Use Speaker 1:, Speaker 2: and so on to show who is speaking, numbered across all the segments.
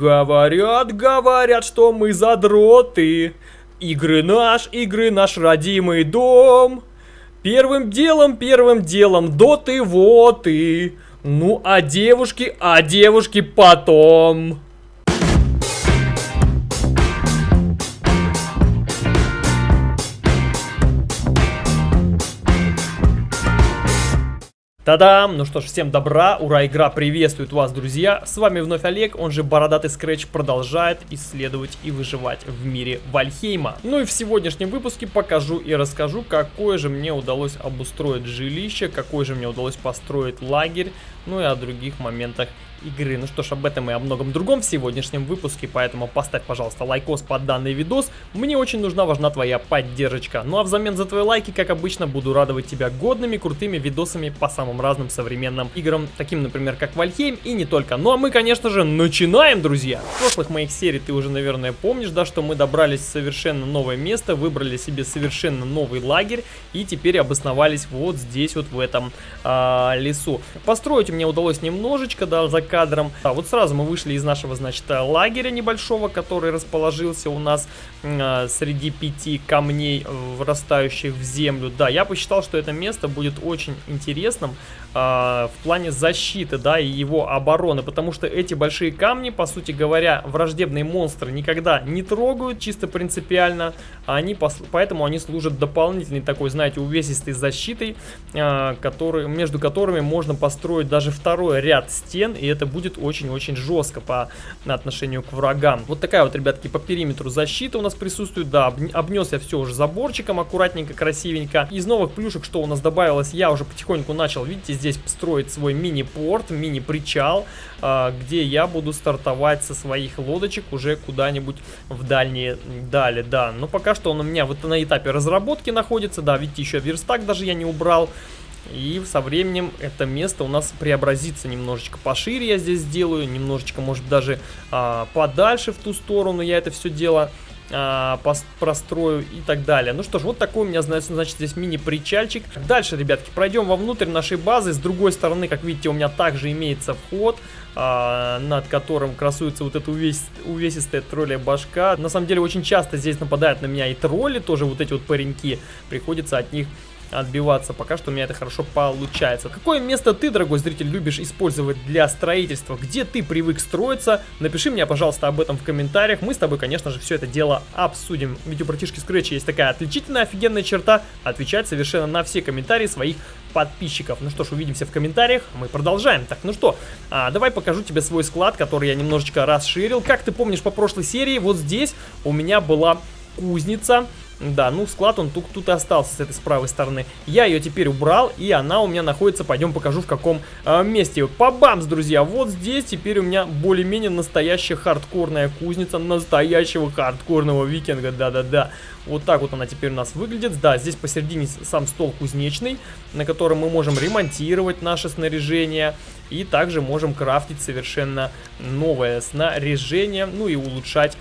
Speaker 1: Говорят, говорят, что мы задроты. Игры наш, игры наш родимый дом. Первым делом, первым делом, доты, вот и. Ну, а девушки, а девушки потом. Та-дам! Ну что ж, всем добра, ура, игра приветствует вас, друзья! С вами вновь Олег, он же Бородатый Скретч продолжает исследовать и выживать в мире Вальхейма. Ну и в сегодняшнем выпуске покажу и расскажу, какое же мне удалось обустроить жилище, какой же мне удалось построить лагерь, ну и о других моментах игры. Ну что ж, об этом и о многом другом в сегодняшнем выпуске, поэтому поставь, пожалуйста, лайкос под данный видос. Мне очень нужна, важна твоя поддержка. Ну а взамен за твои лайки, как обычно, буду радовать тебя годными, крутыми видосами по самым разным современным играм, таким, например, как Valheim и не только. Ну а мы, конечно же, начинаем, друзья! В прошлых моих серий ты уже, наверное, помнишь, да, что мы добрались в совершенно новое место, выбрали себе совершенно новый лагерь и теперь обосновались вот здесь, вот в этом а, лесу. Построить мне удалось немножечко, да, за кадром. А вот сразу мы вышли из нашего, значит, лагеря небольшого, который расположился у нас э, среди пяти камней, врастающих в землю. Да, я посчитал, что это место будет очень интересным э, в плане защиты, да, и его обороны, потому что эти большие камни, по сути говоря, враждебные монстры никогда не трогают, чисто принципиально, они, поэтому они служат дополнительной такой, знаете, увесистой защитой, э, который, между которыми можно построить даже второй ряд стен, и это это будет очень-очень жестко по отношению к врагам. Вот такая вот, ребятки, по периметру защита у нас присутствует. Да, обнес я все уже заборчиком аккуратненько, красивенько. Из новых плюшек, что у нас добавилось, я уже потихоньку начал, видите, здесь строить свой мини-порт, мини-причал, а, где я буду стартовать со своих лодочек уже куда-нибудь в дальние дали, да. Но пока что он у меня вот на этапе разработки находится, да, видите, еще верстак даже я не убрал. И со временем это место у нас преобразится немножечко пошире я здесь сделаю, немножечко, может даже а, подальше в ту сторону я это все дело а, прострою и так далее. Ну что ж, вот такой у меня, значит, здесь мини-причальчик. Дальше, ребятки, пройдем вовнутрь нашей базы. С другой стороны, как видите, у меня также имеется вход. А, над которым красуется вот эта увес... увесистая тролля башка. На самом деле очень часто здесь нападают на меня и тролли, тоже вот эти вот пареньки. Приходится от них отбиваться. Пока что у меня это хорошо получается. Какое место ты, дорогой зритель, любишь использовать для строительства? Где ты привык строиться? Напиши мне, пожалуйста, об этом в комментариях. Мы с тобой, конечно же, все это дело обсудим. Ведь у братишки Scratch есть такая отличительная, офигенная черта отвечать совершенно на все комментарии своих подписчиков. Ну что ж, увидимся в комментариях. Мы продолжаем. Так, ну что, а, давай покажу тебе свой склад, который я немножечко расширил. Как ты помнишь по прошлой серии, вот здесь у меня была кузница. Да, ну склад он тут, тут и остался с этой с правой стороны. Я ее теперь убрал, и она у меня находится, пойдем покажу в каком э, месте. Побамс, друзья, вот здесь теперь у меня более-менее настоящая хардкорная кузница настоящего хардкорного викинга, да-да-да. Вот так вот она теперь у нас выглядит. Да, здесь посередине сам стол кузнечный, на котором мы можем ремонтировать наше снаряжение. И также можем крафтить совершенно новое снаряжение, ну и улучшать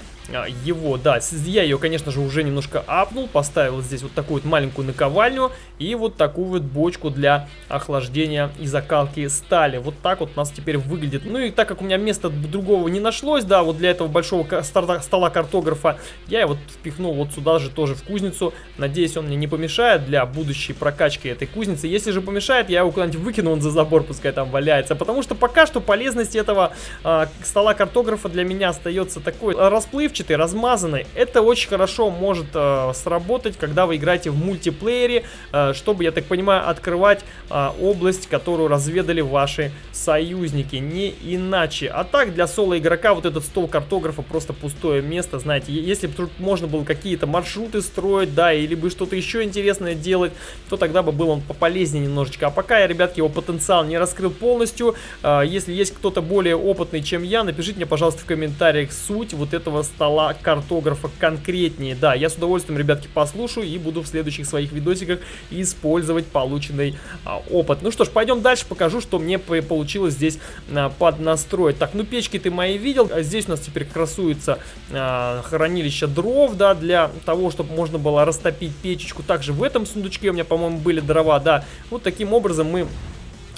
Speaker 1: его, да, я ее, конечно же, уже немножко апнул, поставил здесь вот такую вот маленькую наковальню и вот такую вот бочку для охлаждения и закалки стали. Вот так вот у нас теперь выглядит. Ну и так как у меня места другого не нашлось, да, вот для этого большого стола картографа, я его впихнул вот сюда же тоже в кузницу. Надеюсь, он мне не помешает для будущей прокачки этой кузницы. Если же помешает, я его куда-нибудь выкину он за забор, пускай там валяется. Потому что пока что полезность этого э, стола картографа для меня остается такой расплывчатый расплывчатый, размазанный. Это очень хорошо может э, сработать, когда вы играете в мультиплеере, э, чтобы, я так понимаю, открывать э, область, которую разведали ваши союзники. Не иначе. А так, для соло-игрока вот этот стол картографа просто пустое место. Знаете, если бы тут можно было какие-то маршруты строить, да, или бы что-то еще интересное делать, то тогда бы был он пополезнее немножечко. А пока я, ребятки, его потенциал не раскрыл полностью, э, если есть кто-то более опытный, чем я, напишите мне, пожалуйста, в комментариях суть вот этого стола картографа конкретнее. Да, я с удовольствием, ребятки, послушаю и буду в следующих своих видосиках использовать полученный а, опыт. Ну что ж, пойдем дальше, покажу, что мне получилось здесь а, поднастроить. Так, ну печки ты мои видел. А здесь у нас теперь красуется а, хранилище дров, да, для того, чтобы можно было растопить печечку. Также в этом сундучке у меня, по-моему, были дрова, да. Вот таким образом мы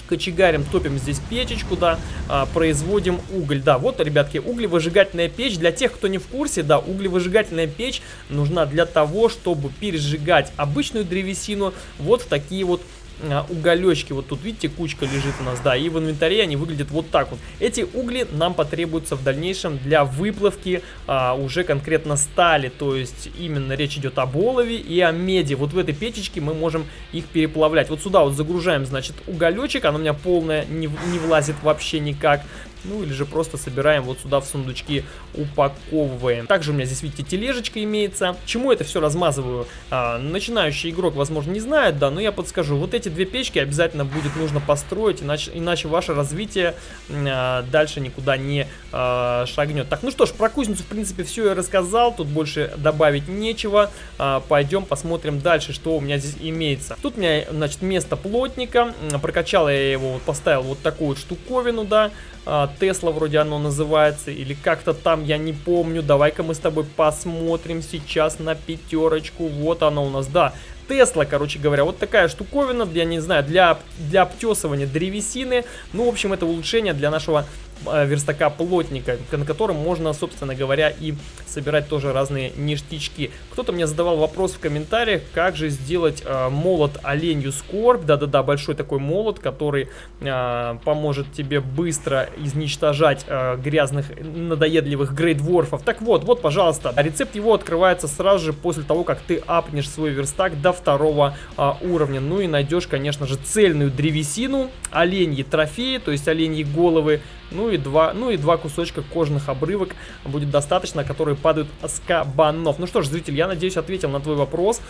Speaker 1: кочегарим, топим здесь печечку, да, а, производим уголь. Да, вот, ребятки, углевыжигательная печь. Для тех, кто не в курсе, да, углевыжигательная печь нужна для того, чтобы пережигать обычную древесину вот в такие вот уголечки. Вот тут, видите, кучка лежит у нас, да, и в инвентаре они выглядят вот так вот. Эти угли нам потребуются в дальнейшем для выплавки а, уже конкретно стали, то есть именно речь идет об олове и о меди. Вот в этой печечке мы можем их переплавлять. Вот сюда вот загружаем, значит, уголечек, она у меня полная, не, не влазит вообще никак. Ну или же просто собираем вот сюда в сундучки, упаковываем. Также у меня здесь, видите, тележечка имеется. Чему это все размазываю? А, начинающий игрок, возможно, не знает, да, но я подскажу. Вот эти две печки обязательно будет нужно построить, иначе, иначе ваше развитие а, дальше никуда не а, шагнет. Так, ну что ж, про кузницу, в принципе, все я рассказал. Тут больше добавить нечего. А, пойдем посмотрим дальше, что у меня здесь имеется. Тут у меня, значит, место плотника. Прокачал я его, поставил вот такую вот штуковину, да. А, Тесла вроде оно называется, или как-то там, я не помню. Давай-ка мы с тобой посмотрим сейчас на пятерочку. Вот она у нас, да. Тесла, короче говоря, вот такая штуковина, я не знаю, для, для обтесывания древесины. Ну, в общем, это улучшение для нашего Э, верстака плотника, на котором можно, собственно говоря, и собирать тоже разные ништячки. Кто-то мне задавал вопрос в комментариях, как же сделать э, молот оленью скорбь. Да-да-да, большой такой молот, который э, поможет тебе быстро изничтожать э, грязных, надоедливых грейдворфов. Так вот, вот, пожалуйста, рецепт его открывается сразу же после того, как ты апнешь свой верстак до второго э, уровня. Ну и найдешь, конечно же, цельную древесину, оленьи трофеи, то есть оленьи головы, ну и два, ну и два кусочка кожных обрывок будет достаточно, которые падают с кабанов. Ну что ж, зритель, я надеюсь ответил на твой вопрос,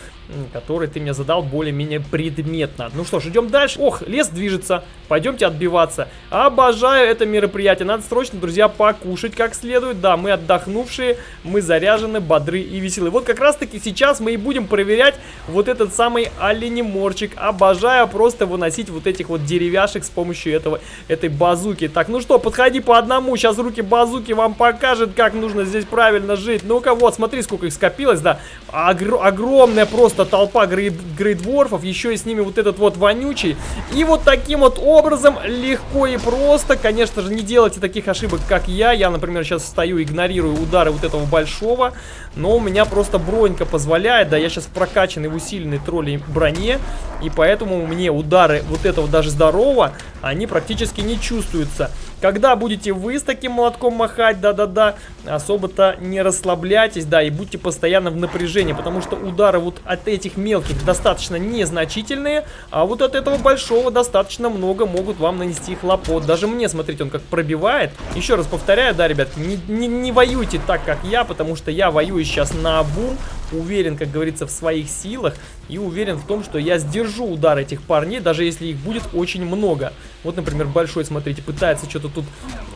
Speaker 1: который ты мне задал более-менее предметно. Ну что ж, идем дальше. Ох, лес движется, пойдемте отбиваться. Обожаю это мероприятие, надо срочно, друзья, покушать как следует. Да, мы отдохнувшие, мы заряжены, бодры и веселые. Вот как раз таки сейчас мы и будем проверять вот этот самый оленеморчик. Обожаю просто выносить вот этих вот деревяшек с помощью этого, этой базуки. Так, ну что, подходи по одному, сейчас руки базуки вам покажет, как нужно здесь правильно жить. Ну-ка, вот, смотри, сколько их скопилось, да. Огр огромная просто толпа грейд грейдворфов, еще и с ними вот этот вот вонючий. И вот таким вот образом легко и просто, конечно же, не делайте таких ошибок, как я. Я, например, сейчас стою, игнорирую удары вот этого большого, но у меня просто бронька позволяет, да, я сейчас в прокачанной, в усиленной троллей броне, и поэтому мне удары вот этого даже здорового, они практически не чувствуются. Когда будете вы с таким молотком махать, да-да-да, особо-то не расслабляйтесь, да, и будьте постоянно в напряжении, потому что удары вот от этих мелких достаточно незначительные, а вот от этого большого достаточно много могут вам нанести хлопот. Даже мне, смотрите, он как пробивает. Еще раз повторяю, да, ребят, не, не, не воюйте так, как я, потому что я воюю сейчас на обум, уверен, как говорится, в своих силах и уверен в том, что я сдержу удар этих парней, даже если их будет очень много. Вот, например, большой, смотрите, пытается что-то тут,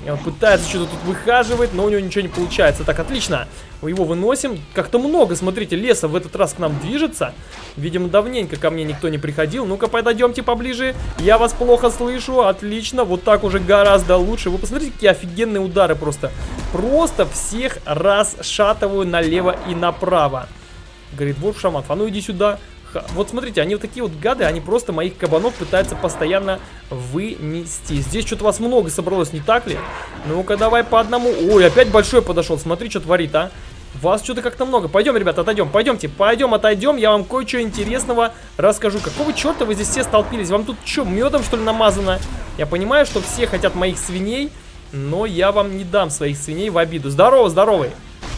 Speaker 1: э, пытается что-то тут выхаживать, но у него ничего не получается. Так, отлично. Его выносим. Как-то много, смотрите, леса в этот раз к нам движется. Видимо, давненько ко мне никто не приходил. Ну-ка, подойдемте поближе. Я вас плохо слышу. Отлично. Вот так уже гораздо лучше. Вы посмотрите, какие офигенные удары просто. Просто всех расшатываю налево и направо. Говорит, вот шаманов. А ну иди сюда. Вот смотрите, они вот такие вот гады, они просто моих кабанов пытаются постоянно вынести. Здесь что-то вас много собралось, не так ли? Ну-ка, давай по одному. Ой, опять большой подошел. Смотри, что творит, а. Вас что-то как-то много. Пойдем, ребята, отойдем. Пойдемте, пойдем, отойдем. Я вам кое-что интересного расскажу. Какого черта вы здесь все столпились? Вам тут что, медом, что ли, намазано? Я понимаю, что все хотят моих свиней, но я вам не дам своих свиней в обиду. Здорово, здоровый.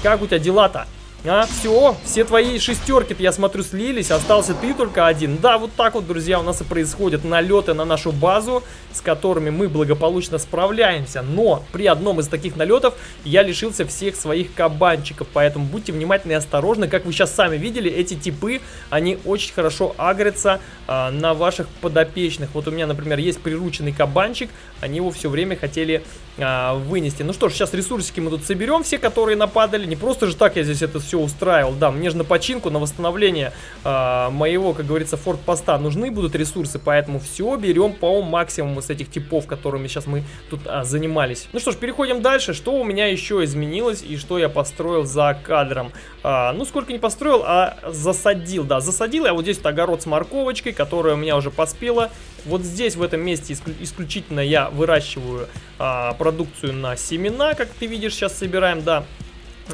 Speaker 1: Как у тебя дела-то? А, все, все твои шестерки я смотрю, слились, остался ты только один. Да, вот так вот, друзья, у нас и происходят налеты на нашу базу, с которыми мы благополучно справляемся. Но при одном из таких налетов я лишился всех своих кабанчиков, поэтому будьте внимательны и осторожны. Как вы сейчас сами видели, эти типы, они очень хорошо агрятся а, на ваших подопечных. Вот у меня, например, есть прирученный кабанчик, они его все время хотели а, вынести. Ну что ж, сейчас ресурсики мы тут соберем, все, которые нападали. Не просто же так я здесь это устраивал. Да, мне же на починку, на восстановление э, моего, как говорится, форт-поста нужны будут ресурсы, поэтому все берем по максимуму с этих типов, которыми сейчас мы тут а, занимались. Ну что ж, переходим дальше. Что у меня еще изменилось и что я построил за кадром? А, ну, сколько не построил, а засадил, да, засадил я вот здесь вот огород с морковочкой, которая у меня уже поспела. Вот здесь, в этом месте, исключительно я выращиваю а, продукцию на семена, как ты видишь, сейчас собираем, да.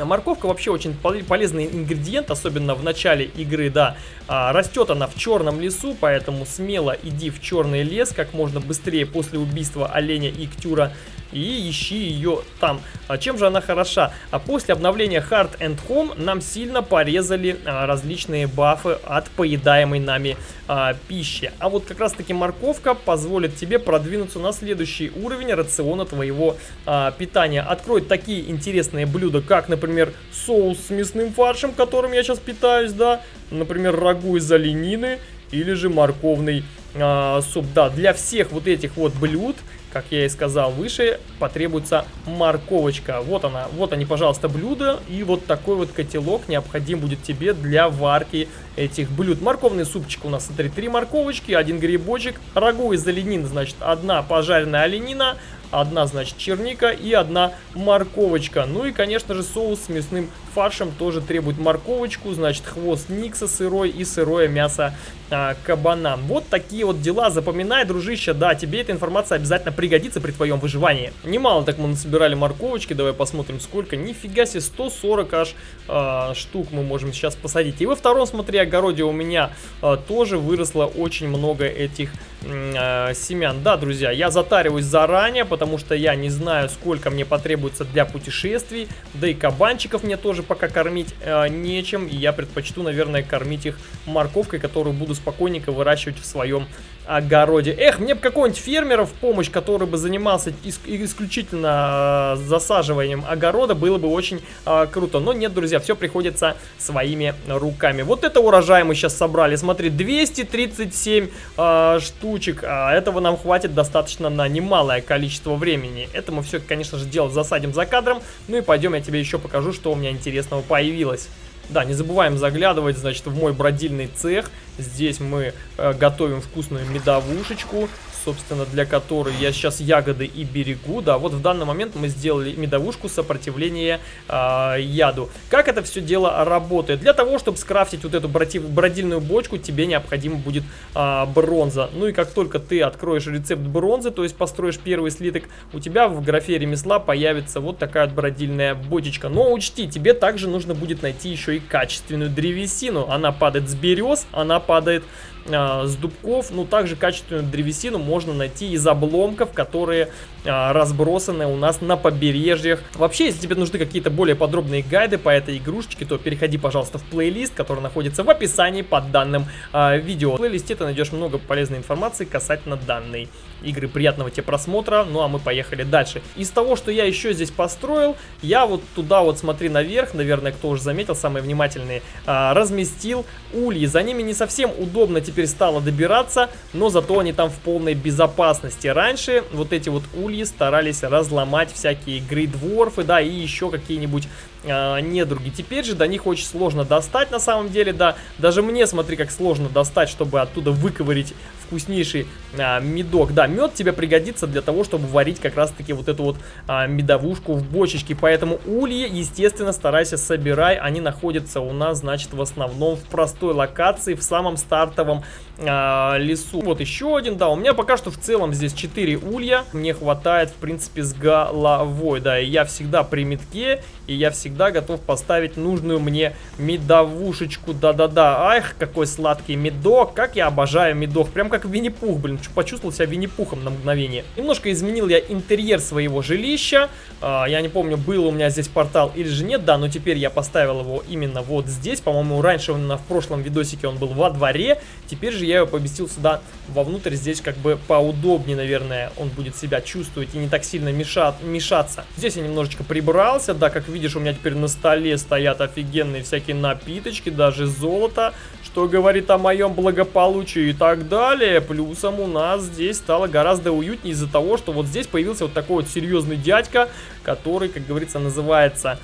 Speaker 1: Морковка вообще очень полезный ингредиент, особенно в начале игры, да. А, растет она в черном лесу, поэтому смело иди в черный лес как можно быстрее после убийства оленя и ктюра и ищи ее там. А чем же она хороша? А после обновления Hard and Home нам сильно порезали а, различные бафы от поедаемой нами а, пищи. А вот как раз таки морковка позволит тебе продвинуться на следующий уровень рациона твоего а, питания. Откроет такие интересные блюда, как, например, соус с мясным фаршем, которым я сейчас питаюсь, да, например, рагу из оленины или же морковный а, суп. Да, для всех вот этих вот блюд как я и сказал выше, потребуется морковочка. Вот она, вот они, пожалуйста, блюда. И вот такой вот котелок необходим будет тебе для варки этих блюд. Морковный супчик у нас, смотри, три морковочки, один грибочек. Рагу из оленины, значит, одна пожаренная оленина, одна, значит, черника и одна морковочка. Ну и, конечно же, соус с мясным фаршем тоже требует морковочку, значит, хвост никса сырой и сырое мясо а, кабана. Вот такие вот дела. Запоминай, дружище, да, тебе эта информация обязательно пригодится при твоем выживании. Немало так мы насобирали морковочки, давай посмотрим сколько. Нифига себе, 140 аж а, штук мы можем сейчас посадить. И во втором, смотри, огороде у меня а, тоже выросло очень много этих а, семян. Да, друзья, я затариваюсь заранее, потому что я не знаю, сколько мне потребуется для путешествий. Да и кабанчиков мне тоже пока кормить э, нечем. И я предпочту, наверное, кормить их морковкой, которую буду спокойненько выращивать в своем огороде. Эх, мне бы какого-нибудь фермера в помощь, который бы занимался ис исключительно э, засаживанием огорода, было бы очень э, круто. Но нет, друзья, все приходится своими руками. Вот это урожай мы сейчас собрали. Смотри, 237 э, штучек. А этого нам хватит достаточно на немалое количество времени. Это мы все, конечно же, дело засадим за кадром. Ну и пойдем, я тебе еще покажу, что у меня интересного появилось. Да, не забываем заглядывать, значит, в мой бродильный цех. Здесь мы э, готовим вкусную медовушечку собственно, для которой я сейчас ягоды и берегу. Да, вот в данный момент мы сделали медовушку сопротивления э, яду. Как это все дело работает? Для того, чтобы скрафтить вот эту бродильную бочку, тебе необходимо будет э, бронза. Ну и как только ты откроешь рецепт бронзы, то есть построишь первый слиток, у тебя в графе ремесла появится вот такая бродильная бочечка. Но учти, тебе также нужно будет найти еще и качественную древесину. Она падает с берез, она падает с дубков, ну также качественную древесину можно найти из обломков, которые а, разбросаны у нас на побережьях. Вообще, если тебе нужны какие-то более подробные гайды по этой игрушечке, то переходи, пожалуйста, в плейлист, который находится в описании под данным а, видео. В плейлисте ты найдешь много полезной информации касательно данной игры. Приятного тебе просмотра, ну а мы поехали дальше. Из того, что я еще здесь построил, я вот туда вот, смотри, наверх, наверное, кто уже заметил, самые внимательные, а, разместил ульи. За ними не совсем удобно теперь стало добираться, но зато они там в полной безопасности. Раньше вот эти вот ульи старались разломать всякие грейдворфы, да, и еще какие-нибудь э, недруги. Теперь же до них очень сложно достать на самом деле, да. Даже мне, смотри, как сложно достать, чтобы оттуда выковырить вкуснейший а, медок. Да, мед тебе пригодится для того, чтобы варить как раз-таки вот эту вот а, медовушку в бочечке. Поэтому ульи, естественно, старайся собирай. Они находятся у нас, значит, в основном в простой локации, в самом стартовом а, лесу. Вот еще один, да, у меня пока что в целом здесь 4 улья. Мне хватает, в принципе, с головой, да. И я всегда при метке, и я всегда готов поставить нужную мне медовушечку. Да-да-да, ах, какой сладкий медок, как я обожаю медок. Прям как Винни-Пух, блин, почувствовал себя Винни-Пухом на мгновение. Немножко изменил я интерьер своего жилища. А, я не помню, был у меня здесь портал или же нет, да, но теперь я поставил его именно вот здесь. По-моему, раньше он, в прошлом видосике он был во дворе. Теперь же я его поместил сюда вовнутрь. Здесь как бы поудобнее, наверное, он будет себя чувствовать и не так сильно мешат, мешаться. Здесь я немножечко прибрался, да, как видишь, у меня теперь на столе стоят офигенные всякие напиточки, даже золото что говорит о моем благополучии и так далее. Плюсом у нас здесь стало гораздо уютнее из-за того, что вот здесь появился вот такой вот серьезный дядька, который, как говорится, называется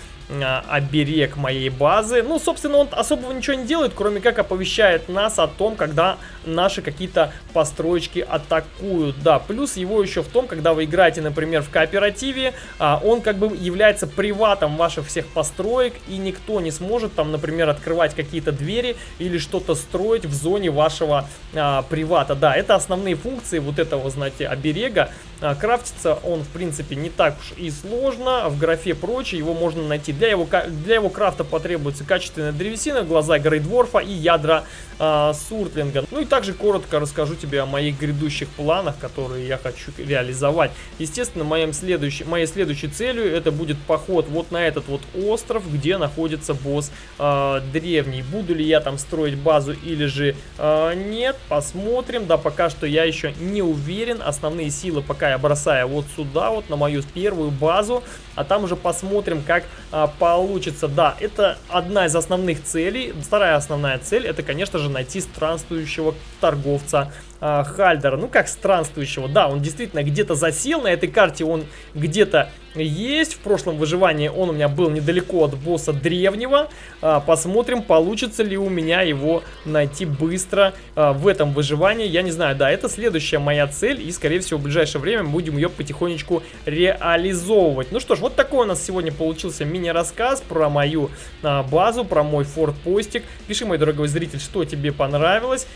Speaker 1: оберег моей базы. Ну, собственно, он особого ничего не делает, кроме как оповещает нас о том, когда наши какие-то построечки атакуют. Да, плюс его еще в том, когда вы играете, например, в кооперативе, а, он как бы является приватом ваших всех построек, и никто не сможет там, например, открывать какие-то двери или что-то строить в зоне вашего а, привата. Да, это основные функции вот этого, знаете, оберега. А, крафтится он, в принципе, не так уж и сложно. В графе прочее его можно найти. Для его, для его крафта потребуется качественная древесина, глаза Грейдворфа и ядра э, Суртлинга. Ну и также коротко расскажу тебе о моих грядущих планах, которые я хочу реализовать. Естественно, моим следующей, моей следующей целью это будет поход вот на этот вот остров, где находится босс э, древний. Буду ли я там строить базу или же э, нет, посмотрим. Да, пока что я еще не уверен. Основные силы пока я бросаю вот сюда, вот на мою первую базу, а там уже посмотрим, как а, получится. Да, это одна из основных целей. Вторая основная цель, это, конечно же, найти странствующего торговца а, Хальдера. Ну, как странствующего, да, он действительно где-то засел на этой карте, он где-то есть. В прошлом выживании он у меня был недалеко от босса древнего. А, посмотрим, получится ли у меня его найти быстро а, в этом выживании. Я не знаю, да, это следующая моя цель. И, скорее всего, в ближайшее время будем ее потихонечку реализовывать. Ну что ж, вот такой у нас сегодня получился мини-рассказ про мою а, базу, про мой форт-постик. Пиши, мой дорогой зритель, что тебе понравилось.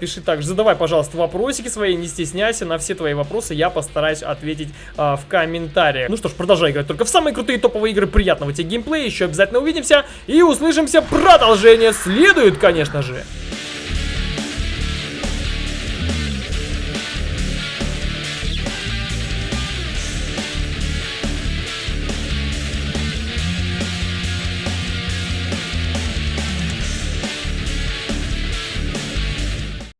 Speaker 1: Пиши также, задавай, пожалуйста, вопросики свои, не стесняйся. На все твои вопросы я постараюсь ответить в комментариях. Ну что ж, продолжай играть только в самые крутые топовые игры. Приятного тебе геймплея, еще обязательно увидимся и услышимся. Продолжение следует, конечно же.